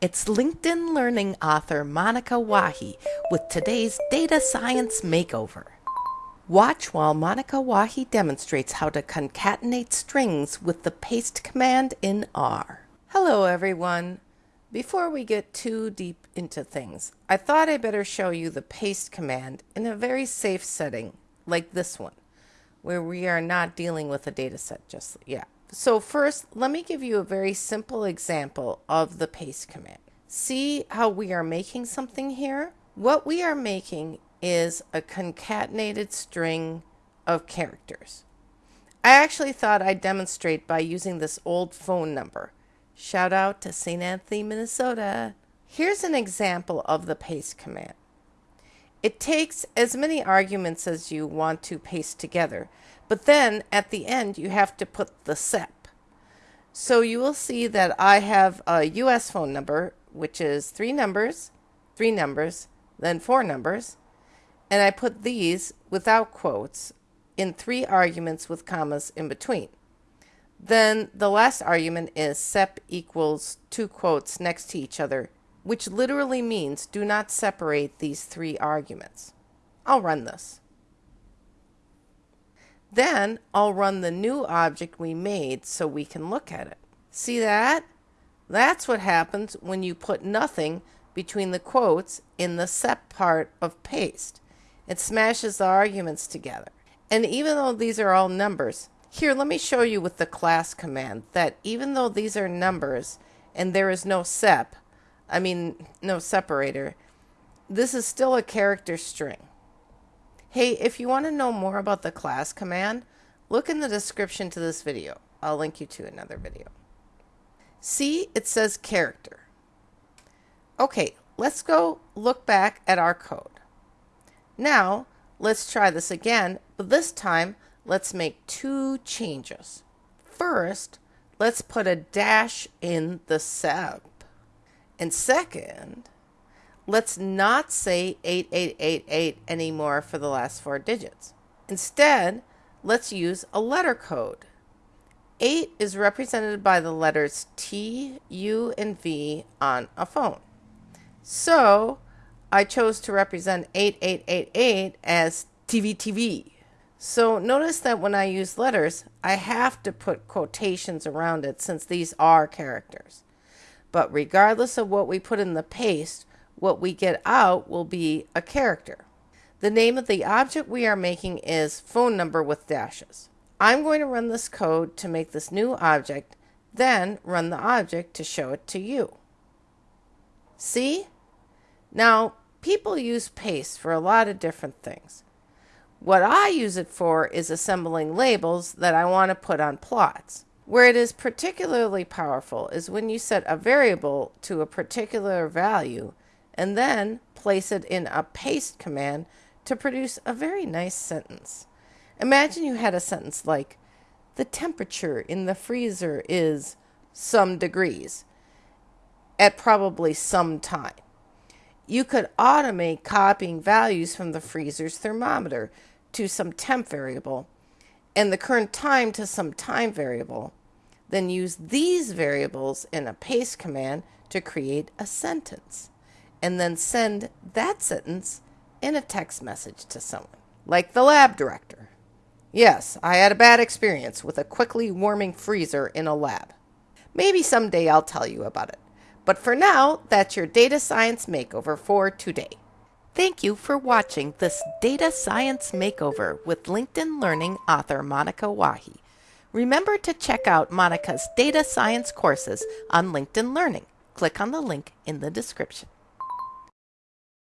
It's LinkedIn Learning author Monica Wahi with today's Data Science Makeover. Watch while Monica Wahi demonstrates how to concatenate strings with the paste command in R. Hello everyone. Before we get too deep into things, I thought I'd better show you the paste command in a very safe setting like this one, where we are not dealing with a data set just yet. So first, let me give you a very simple example of the paste command. See how we are making something here? What we are making is a concatenated string of characters. I actually thought I'd demonstrate by using this old phone number. Shout out to St. Anthony, Minnesota. Here's an example of the paste command. It takes as many arguments as you want to paste together, but then at the end you have to put the SEP. So you will see that I have a US phone number, which is three numbers, three numbers, then four numbers, and I put these without quotes in three arguments with commas in between. Then the last argument is sep equals two quotes next to each other which literally means do not separate these three arguments. I'll run this. Then I'll run the new object we made so we can look at it. See that? That's what happens when you put nothing between the quotes in the sep part of paste. It smashes the arguments together. And even though these are all numbers, here let me show you with the class command that even though these are numbers and there is no sep, I mean, no separator. This is still a character string. Hey, if you want to know more about the class command, look in the description to this video. I'll link you to another video. See, it says character. Okay, let's go look back at our code. Now, let's try this again, but this time, let's make two changes. First, let's put a dash in the sep. And second, let's not say 8888 anymore for the last four digits. Instead, let's use a letter code. 8 is represented by the letters T, U, and V on a phone. So, I chose to represent 8888 as TVTV. So notice that when I use letters, I have to put quotations around it since these are characters. But regardless of what we put in the paste, what we get out will be a character. The name of the object we are making is phone number with dashes. I'm going to run this code to make this new object, then run the object to show it to you. See? Now, people use paste for a lot of different things. What I use it for is assembling labels that I want to put on plots. Where it is particularly powerful is when you set a variable to a particular value and then place it in a paste command to produce a very nice sentence. Imagine you had a sentence like, the temperature in the freezer is some degrees at probably some time. You could automate copying values from the freezer's thermometer to some temp variable and the current time to some time variable then use these variables in a paste command to create a sentence, and then send that sentence in a text message to someone, like the lab director. Yes, I had a bad experience with a quickly warming freezer in a lab. Maybe someday I'll tell you about it. But for now, that's your data science makeover for today. Thank you for watching this data science makeover with LinkedIn Learning author Monica Wahi. Remember to check out Monica's data science courses on LinkedIn Learning. Click on the link in the description.